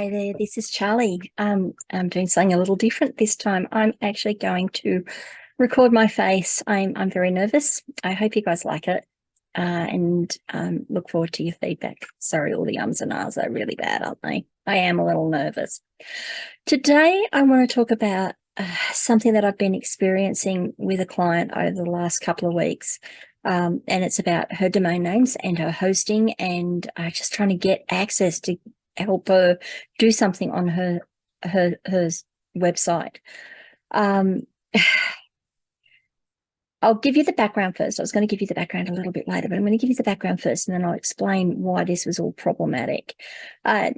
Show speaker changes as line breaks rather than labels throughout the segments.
Hi there, this is Charlie. Um, I'm doing something a little different this time. I'm actually going to record my face. I'm, I'm very nervous. I hope you guys like it uh, and um, look forward to your feedback. Sorry, all the ums and ahs are really bad, aren't they? I am a little nervous. Today, I want to talk about uh, something that I've been experiencing with a client over the last couple of weeks. Um, and it's about her domain names and her hosting and uh, just trying to get access to help her do something on her her her website. Um, I'll give you the background first. I was going to give you the background a little bit later, but I'm going to give you the background first and then I'll explain why this was all problematic. Uh,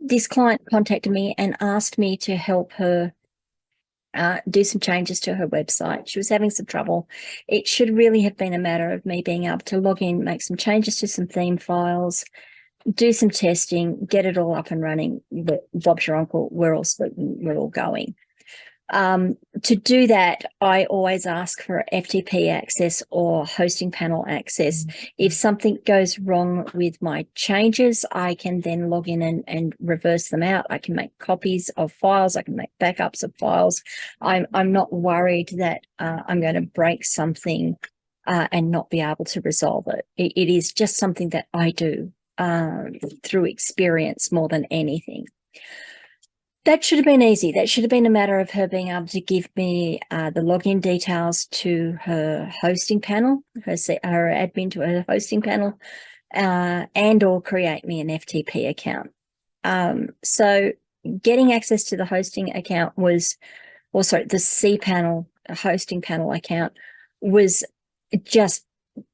this client contacted me and asked me to help her uh, do some changes to her website. She was having some trouble. It should really have been a matter of me being able to log in, make some changes to some theme files, do some testing, get it all up and running. Bob's your uncle. We're all we're all going. Um, to do that, I always ask for FTP access or hosting panel access. Mm -hmm. If something goes wrong with my changes, I can then log in and, and reverse them out. I can make copies of files. I can make backups of files. I'm, I'm not worried that uh, I'm going to break something uh, and not be able to resolve it. it. It is just something that I do um, through experience more than anything. That should have been easy. That should have been a matter of her being able to give me uh, the login details to her hosting panel, her, her admin to her hosting panel, uh, and or create me an FTP account. Um, so getting access to the hosting account was, also the cPanel hosting panel account was just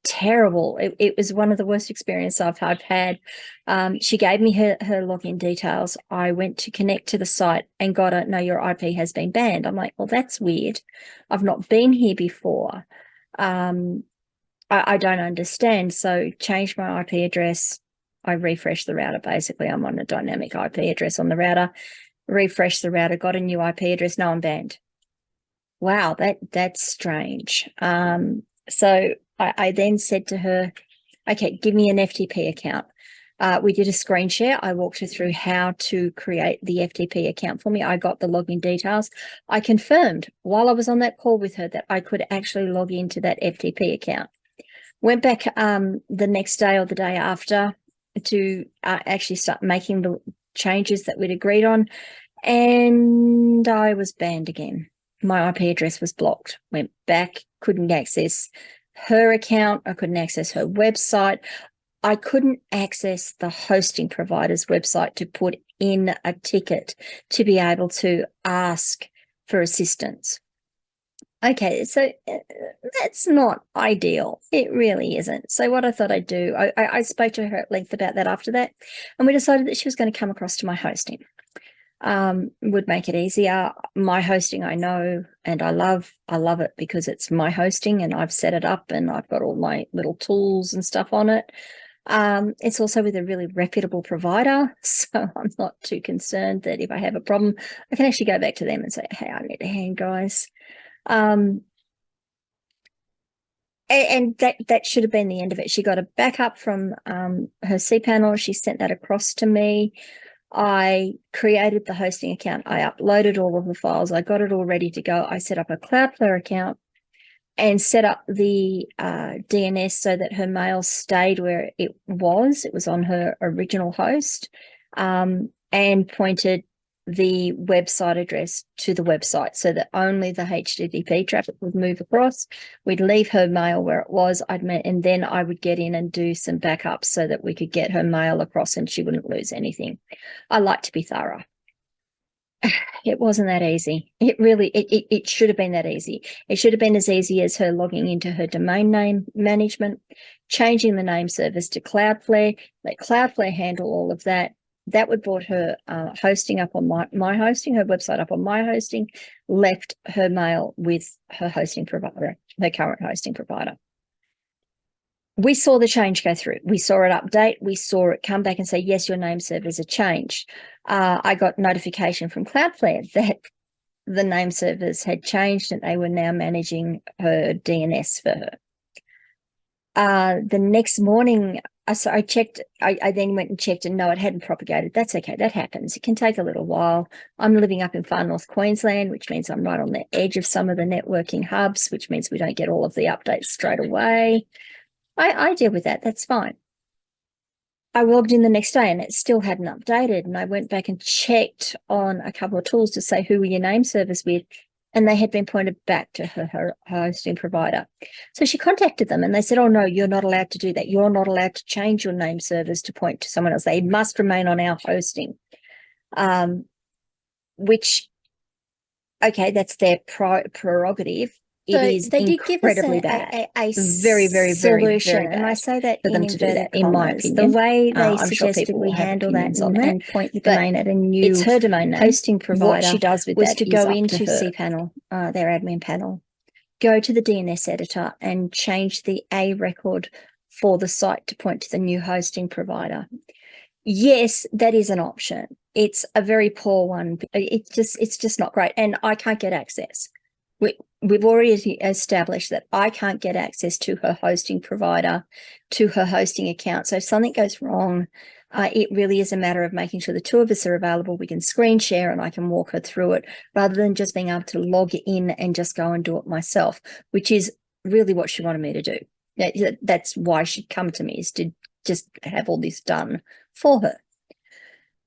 terrible. It, it, was one of the worst experiences I've, I've had. Um, she gave me her, her login details. I went to connect to the site and got a, no, your IP has been banned. I'm like, well, that's weird. I've not been here before. Um, I, I don't understand. So changed my IP address. I refreshed the router. Basically, I'm on a dynamic IP address on the router. Refreshed the router, got a new IP address. No, I'm banned. Wow, that that's strange. Um, so I, I then said to her, okay, give me an FTP account. Uh, we did a screen share. I walked her through how to create the FTP account for me. I got the login details. I confirmed while I was on that call with her that I could actually log into that FTP account. Went back um, the next day or the day after to uh, actually start making the changes that we'd agreed on. And I was banned again. My IP address was blocked. Went back, couldn't access her account. I couldn't access her website. I couldn't access the hosting provider's website to put in a ticket to be able to ask for assistance. Okay, so uh, that's not ideal. It really isn't. So what I thought I'd do, I, I spoke to her at length about that after that, and we decided that she was going to come across to my hosting um, would make it easier. My hosting, I know and I love. I love it because it's my hosting and I've set it up and I've got all my little tools and stuff on it. Um, it's also with a really reputable provider, so I'm not too concerned that if I have a problem, I can actually go back to them and say, hey, I need a hand, guys. Um, and that that should have been the end of it. She got a backup from um, her cPanel. She sent that across to me. I created the hosting account. I uploaded all of the files. I got it all ready to go. I set up a Cloudflare account and set up the uh, DNS so that her mail stayed where it was. It was on her original host um, and pointed the website address to the website so that only the HTTP traffic would move across. We'd leave her mail where it was, I'd and then I would get in and do some backups so that we could get her mail across and she wouldn't lose anything. I like to be thorough. It wasn't that easy. It really, it, it, it should have been that easy. It should have been as easy as her logging into her domain name management, changing the name servers to Cloudflare, let Cloudflare handle all of that, that would brought her uh, hosting up on my, my hosting, her website up on my hosting, left her mail with her hosting provider, her current hosting provider. We saw the change go through. We saw it update. We saw it come back and say, yes, your name servers are changed. Uh, I got notification from Cloudflare that the name servers had changed and they were now managing her DNS for her. Uh, the next morning, I, so I checked, I, I then went and checked and no, it hadn't propagated. That's okay. That happens. It can take a little while. I'm living up in far north Queensland, which means I'm right on the edge of some of the networking hubs, which means we don't get all of the updates straight away. I, I deal with that. That's fine. I logged in the next day and it still hadn't updated. And I went back and checked on a couple of tools to say who were your name servers with and they had been pointed back to her, her, hosting provider. So she contacted them and they said, oh no, you're not allowed to do that. You're not allowed to change your name servers to point to someone else. They must remain on our hosting. Um, which, okay, that's their prerogative. It so is they did give us a, bad. A, a, a very, very, very, very bad.
And I say that for them to do that,
in my opinion.
The way they uh, suggested sure we handle that and, and point the domain at a new
it's her domain name.
hosting provider.
What she does with
was
to
go into cPanel, uh, their admin panel,
go to the DNS editor and change the A record for the site to point to the new hosting provider. Yes, that is an option. It's a very poor one. It's just, it's just not great. And I can't get access we, we've already established that I can't get access to her hosting provider, to her hosting account. So if something goes wrong, uh, it really is a matter of making sure the two of us are available. We can screen share and I can walk her through it rather than just being able to log in and just go and do it myself, which is really what she wanted me to do. That's why she'd come to me is to just have all this done for her.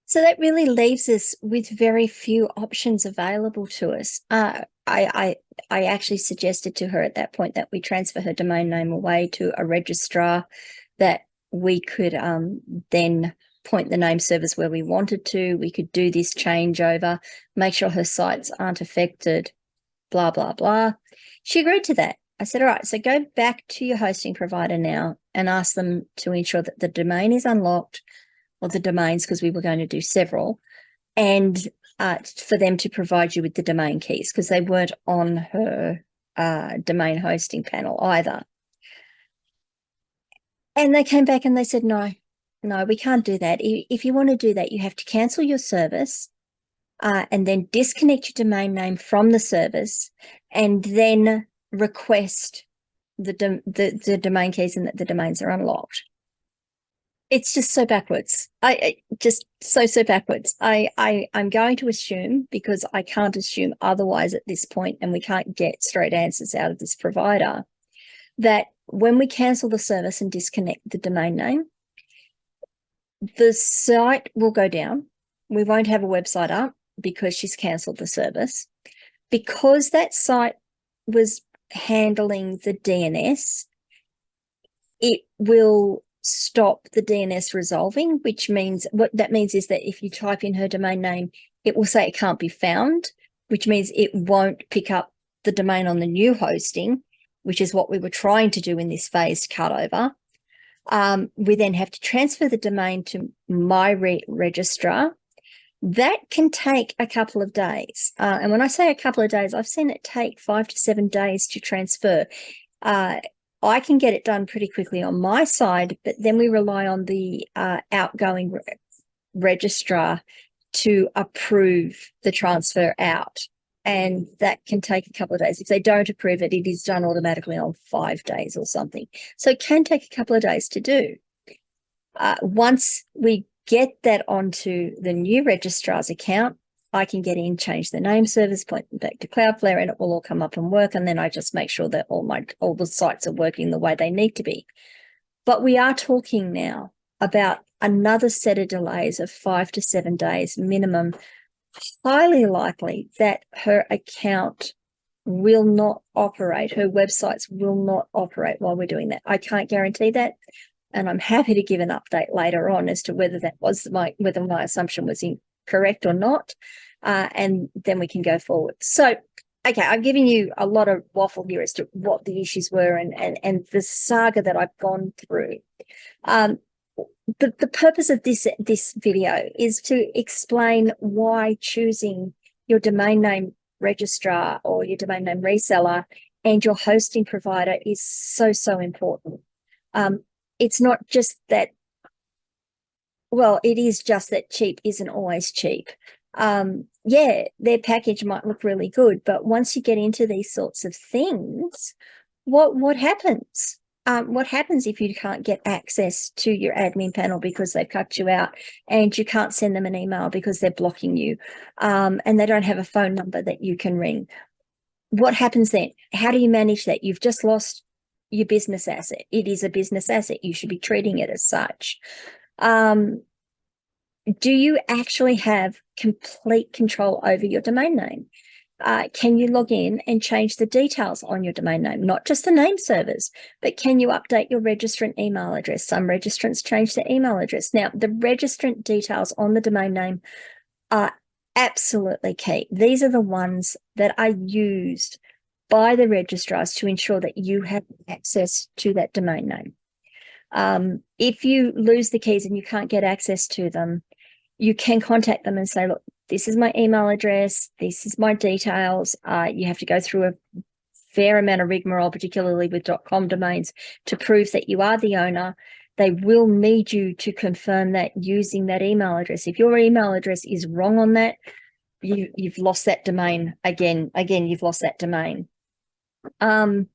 So that really leaves us with very few options available to us. Uh, I, I, I actually suggested to her at that point that we transfer her domain name away to a registrar that we could um, then point the name servers where we wanted to. We could do this changeover, make sure her sites aren't affected, blah, blah, blah. She agreed to that. I said, all right, so go back to your hosting provider now and ask them to ensure that the domain is unlocked or the domains because we were going to do several and uh, for them to provide you with the domain keys because they weren't on her uh, domain hosting panel either. And they came back and they said, no, no, we can't do that. If you want to do that, you have to cancel your service uh, and then disconnect your domain name from the service and then request the, the, the domain keys and that the domains are unlocked it's just so backwards. I, I, just so so backwards. I I I'm going to assume because I can't assume otherwise at this point, and we can't get straight answers out of this provider. That when we cancel the service and disconnect the domain name, the site will go down. We won't have a website up because she's cancelled the service. Because that site was handling the DNS, it will stop the DNS resolving, which means what that means is that if you type in her domain name, it will say it can't be found, which means it won't pick up the domain on the new hosting, which is what we were trying to do in this phased cutover. Um, we then have to transfer the domain to my re registrar. That can take a couple of days. Uh, and when I say a couple of days, I've seen it take five to seven days to transfer. Uh, I can get it done pretty quickly on my side, but then we rely on the uh, outgoing re registrar to approve the transfer out. And that can take a couple of days. If they don't approve it, it is done automatically on five days or something. So it can take a couple of days to do. Uh, once we get that onto the new registrar's account, I can get in, change the name servers, point them back to Cloudflare, and it will all come up and work. And then I just make sure that all my all the sites are working the way they need to be. But we are talking now about another set of delays of five to seven days minimum, highly likely that her account will not operate, her websites will not operate while we're doing that. I can't guarantee that. And I'm happy to give an update later on as to whether that was my whether my assumption was incorrect or not uh, and then we can go forward. So, okay, I'm giving you a lot of waffle here as to what the issues were and, and, and the saga that I've gone through. Um, the, the purpose of this, this video is to explain why choosing your domain name registrar or your domain name reseller and your hosting provider is so, so important. Um, it's not just that, well, it is just that cheap isn't always cheap um, yeah, their package might look really good, but once you get into these sorts of things, what what happens? um, what happens if you can't get access to your admin panel because they've cut you out and you can't send them an email because they're blocking you um, and they don't have a phone number that you can ring? What happens then? How do you manage that? You've just lost your business asset. It is a business asset. You should be treating it as such. Um, do you actually have complete control over your domain name? uh, can you log in and change the details on your domain name, not just the name servers, but can you update your registrant email address? Some registrants change their email address. Now, the registrant details on the domain name are absolutely key. These are the ones that are used by the registrars to ensure that you have access to that domain name. Um, if you lose the keys and you can't get access to them, you can contact them and say, look, this is my email address, this is my details. Uh, you have to go through a fair amount of rigmarole, particularly with .com domains, to prove that you are the owner. They will need you to confirm that using that email address. If your email address is wrong on that, you, you've lost that domain again. Again, you've lost that domain. Um,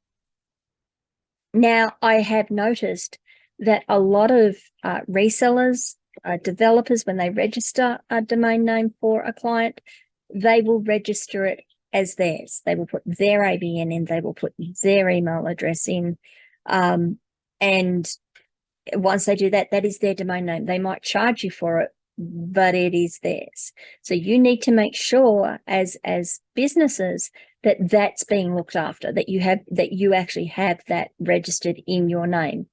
now, I have noticed that a lot of uh, resellers uh, developers, when they register a domain name for a client, they will register it as theirs. They will put their ABN in, they will put their email address in. Um, and once they do that, that is their domain name. They might charge you for it, but it is theirs. So you need to make sure as, as businesses that that's being looked after, that you have, that you actually have that registered in your name.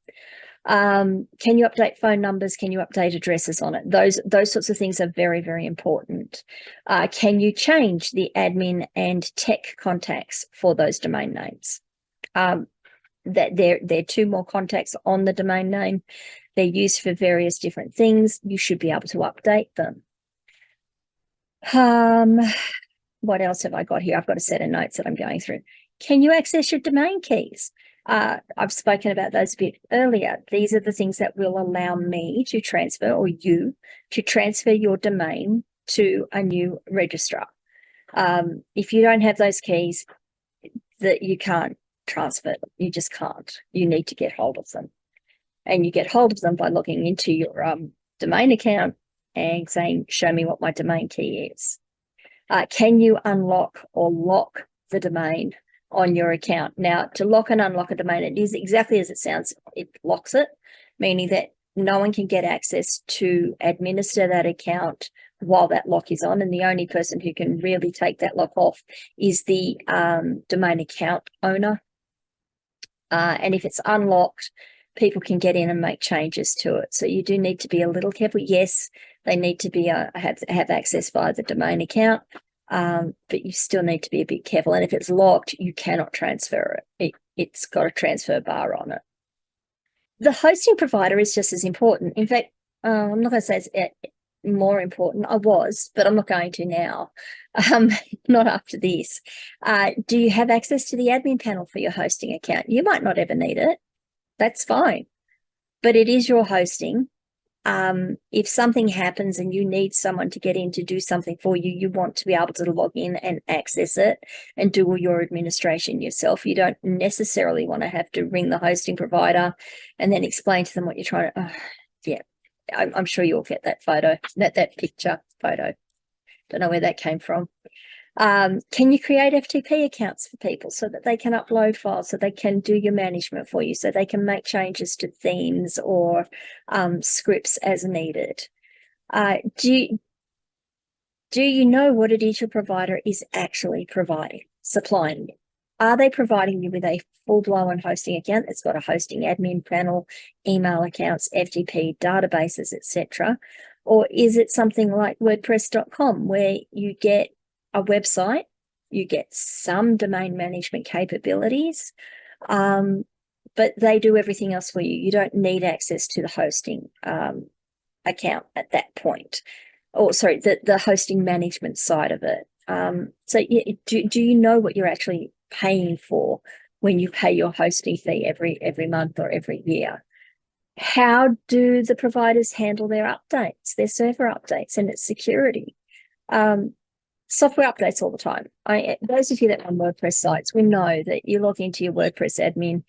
Um, can you update phone numbers? Can you update addresses on it? Those those sorts of things are very, very important. Uh, can you change the admin and tech contacts for those domain names? Um, that there, there are two more contacts on the domain name. They're used for various different things. You should be able to update them. Um, what else have I got here? I've got a set of notes that I'm going through. Can you access your domain keys? Uh, I've spoken about those a bit earlier. These are the things that will allow me to transfer or you to transfer your domain to a new registrar. Um, if you don't have those keys, that you can't transfer them. You just can't. You need to get hold of them. And you get hold of them by logging into your um, domain account and saying, show me what my domain key is. Uh, can you unlock or lock the domain on your account. Now, to lock and unlock a domain, it is exactly as it sounds. It locks it, meaning that no one can get access to administer that account while that lock is on. And the only person who can really take that lock off is the um, domain account owner. Uh, and if it's unlocked, people can get in and make changes to it. So you do need to be a little careful. Yes, they need to be uh, have have access via the domain account, um, but you still need to be a bit careful. And if it's locked, you cannot transfer it. it it's got a transfer bar on it. The hosting provider is just as important. In fact, uh, I'm not going to say it's more important. I was, but I'm not going to now. Um, not after this. Uh, do you have access to the admin panel for your hosting account? You might not ever need it. That's fine. But it is your hosting um, if something happens and you need someone to get in to do something for you, you want to be able to log in and access it and do all your administration yourself. You don't necessarily want to have to ring the hosting provider and then explain to them what you're trying to, oh, yeah, I'm, I'm sure you'll get that photo, that, that picture photo. Don't know where that came from. Um, can you create FTP accounts for people so that they can upload files, so they can do your management for you, so they can make changes to themes or um, scripts as needed? Uh, do, you, do you know what is your provider is actually providing, supplying you? Are they providing you with a full-blown hosting account that's got a hosting admin panel, email accounts, FTP, databases, etc.? Or is it something like WordPress.com where you get a website, you get some domain management capabilities, um, but they do everything else for you. You don't need access to the hosting um, account at that point. Or sorry, the, the hosting management side of it. Um, so do, do you know what you're actually paying for when you pay your hosting fee every every month or every year? How do the providers handle their updates, their server updates and its security? Um, software updates all the time. I, those of you that run WordPress sites, we know that you log into your WordPress admin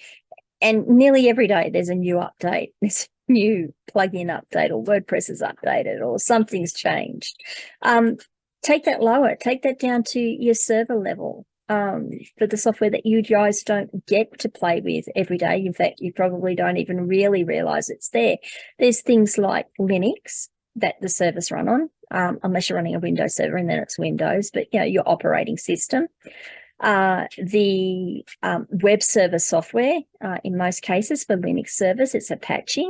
and nearly every day there's a new update. A new plugin update or WordPress is updated or something's changed. Um, take that lower, take that down to your server level um, for the software that you guys don't get to play with every day. In fact, you probably don't even really realize it's there. There's things like Linux that the servers run on, um, unless you're running a Windows server and then it's Windows, but you know, your operating system. Uh, the um, web server software, uh, in most cases for Linux servers, it's Apache.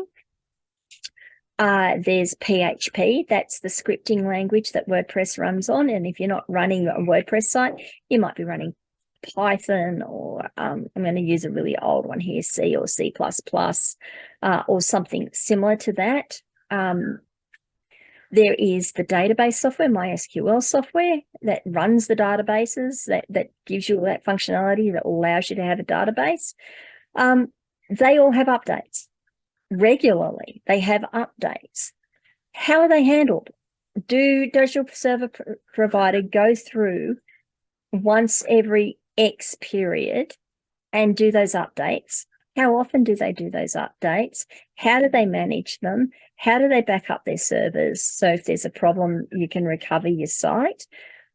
Uh, there's PHP, that's the scripting language that WordPress runs on. And if you're not running a WordPress site, you might be running Python or um, I'm going to use a really old one here, C or C++, uh, or something similar to that. Um, there is the database software, MySQL software that runs the databases, that, that gives you that functionality that allows you to have a database. Um, they all have updates regularly. They have updates. How are they handled? Do Does your server pr provider go through once every X period and do those updates? How often do they do those updates? How do they manage them? How do they back up their servers? So if there's a problem, you can recover your site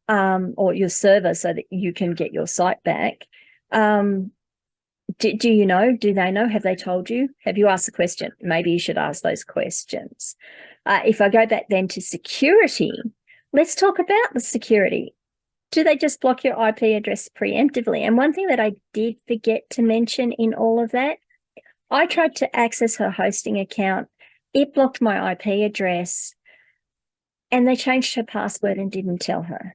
um, or your server so that you can get your site back. Um, do, do you know? Do they know? Have they told you? Have you asked the question? Maybe you should ask those questions. Uh, if I go back then to security, let's talk about the security. Do they just block your IP address preemptively? And one thing that I did forget to mention in all of that, I tried to access her hosting account. It blocked my IP address and they changed her password and didn't tell her.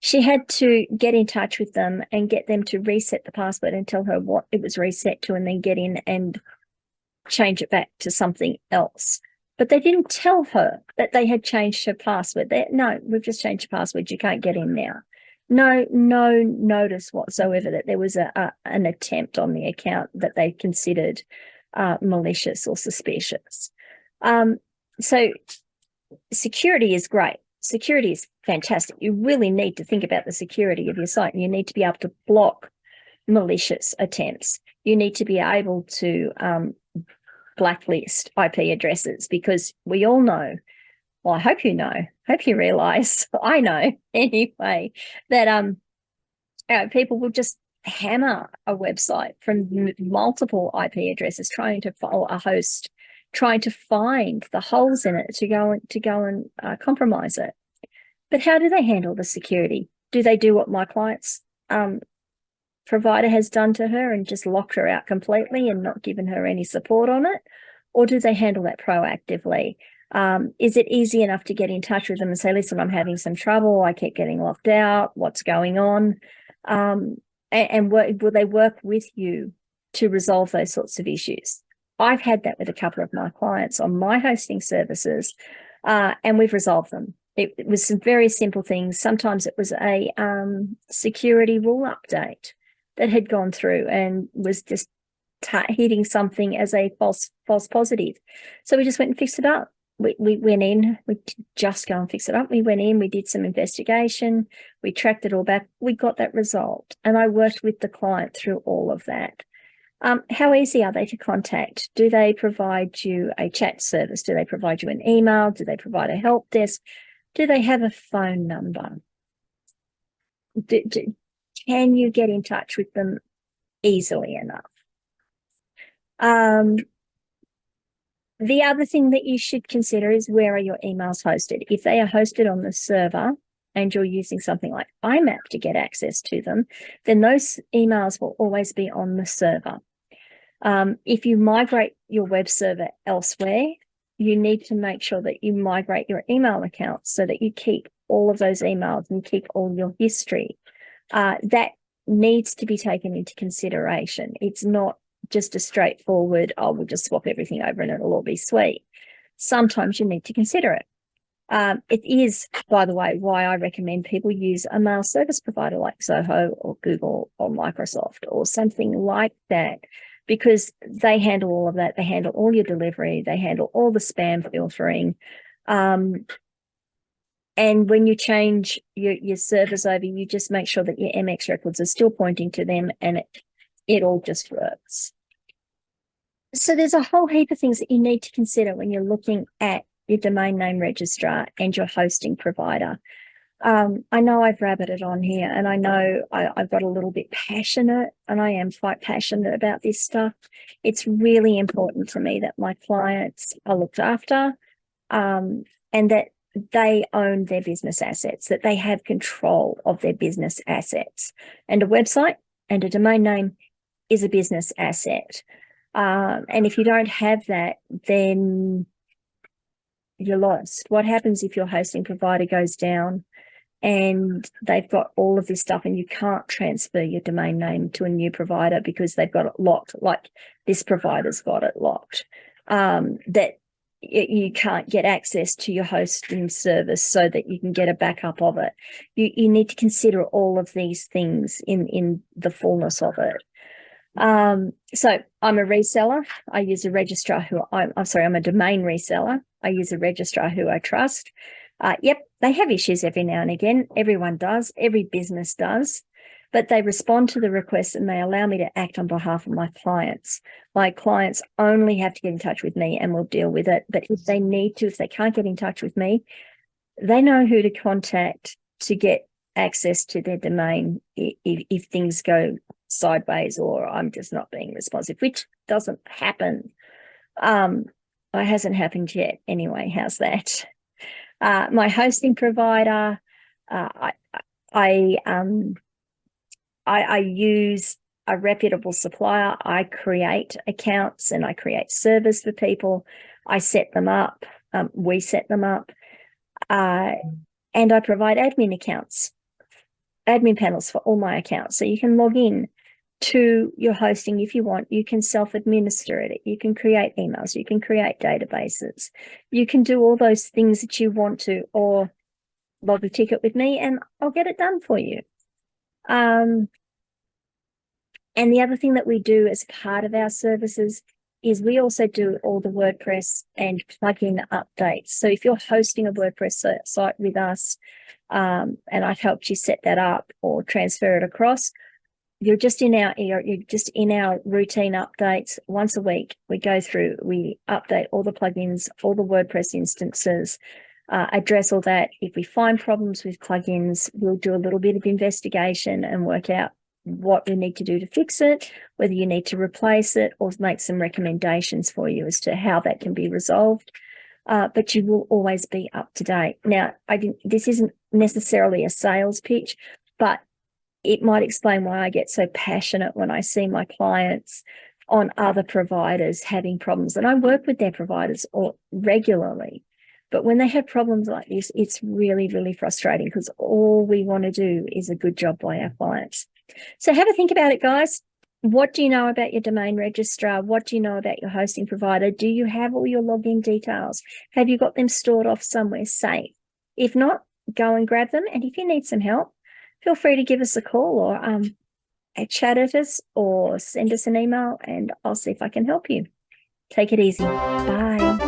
She had to get in touch with them and get them to reset the password and tell her what it was reset to and then get in and change it back to something else. But they didn't tell her that they had changed her password. They, no, we've just changed your password. You can't get in now. No, no notice whatsoever that there was a, a an attempt on the account that they considered uh, malicious or suspicious. Um, so security is great. Security is fantastic. You really need to think about the security of your site and you need to be able to block malicious attempts. You need to be able to um, blacklist IP addresses because we all know, well, I hope you know, hope you realize, I know anyway, that um, uh, people will just hammer a website from multiple IP addresses trying to follow a host trying to find the holes in it to go and to go and uh, compromise it. But how do they handle the security? Do they do what my client's um, provider has done to her and just locked her out completely and not given her any support on it? Or do they handle that proactively? Um, is it easy enough to get in touch with them and say, listen, I'm having some trouble. I keep getting locked out. What's going on? Um, and, and will they work with you to resolve those sorts of issues? I've had that with a couple of my clients on my hosting services, uh, and we've resolved them. It, it, was some very simple things. Sometimes it was a um, security rule update that had gone through and was just hitting something as a false false positive. So we just went and fixed it up. We, we went in, we just go and fix it up. We went in, we did some investigation, we tracked it all back, we got that result. And I worked with the client through all of that. Um, how easy are they to contact? Do they provide you a chat service? Do they provide you an email? Do they provide a help desk? Do they have a phone number? Do, do, can you get in touch with them easily enough? Um, the other thing that you should consider is where are your emails hosted? If they are hosted on the server and you're using something like IMAP to get access to them, then those emails will always be on the server. Um, if you migrate your web server elsewhere, you need to make sure that you migrate your email accounts so that you keep all of those emails and keep all your history. Uh, that needs to be taken into consideration. It's not just a straightforward, oh, we'll just swap everything over and it'll all be sweet. Sometimes you need to consider it. Um, it is, by the way, why I recommend people use a mail service provider like Zoho or Google or Microsoft or something like that, because they handle all of that. They handle all your delivery. They handle all the spam filtering. Um, and when you change your, your servers over, you just make sure that your MX records are still pointing to them and it it all just works. So there's a whole heap of things that you need to consider when you're looking at your domain name registrar and your hosting provider. Um, I know I've rabbited on here and I know I, have got a little bit passionate and I am quite passionate about this stuff. It's really important to me that my clients are looked after um, and that they own their business assets, that they have control of their business assets. And a website and a domain name is a business asset. Um, and if you don't have that, then you're lost. What happens if your hosting provider goes down and they've got all of this stuff and you can't transfer your domain name to a new provider because they've got it locked, like this provider's got it locked, um, that you can't get access to your hosting service so that you can get a backup of it. You, you need to consider all of these things in, in the fullness of it. Um, so I'm a reseller. I use a registrar who I'm, I'm sorry, I'm a domain reseller. I use a registrar who I trust. Uh, yep, they have issues every now and again. Everyone does. Every business does. But they respond to the requests and they allow me to act on behalf of my clients. My clients only have to get in touch with me and we'll deal with it. But if they need to, if they can't get in touch with me, they know who to contact to get access to their domain if, if things go sideways or I'm just not being responsive, which doesn't happen. Um, it hasn't happened yet anyway. How's that? Uh, my hosting provider, uh, I, I, um, I, I use a reputable supplier. I create accounts and I create servers for people. I set them up. Um, we set them up. Uh, and I provide admin accounts, admin panels for all my accounts. So you can log in to your hosting if you want. You can self-administer it. You can create emails. You can create databases. You can do all those things that you want to or log a ticket with me and I'll get it done for you. Um, and the other thing that we do as part of our services is we also do all the WordPress and plugin updates. So if you're hosting a WordPress site with us um, and I've helped you set that up or transfer it across, you're just in our you're just in our routine updates once a week we go through we update all the plugins all the wordpress instances uh, address all that if we find problems with plugins we'll do a little bit of investigation and work out what we need to do to fix it whether you need to replace it or make some recommendations for you as to how that can be resolved uh, but you will always be up to date now i didn't this isn't necessarily a sales pitch but it might explain why I get so passionate when I see my clients on other providers having problems. And I work with their providers all, regularly. But when they have problems like this, it's really, really frustrating because all we want to do is a good job by our clients. So have a think about it, guys. What do you know about your domain registrar? What do you know about your hosting provider? Do you have all your login details? Have you got them stored off somewhere safe? If not, go and grab them. And if you need some help, feel free to give us a call or um, chat at us or send us an email and I'll see if I can help you. Take it easy. Bye.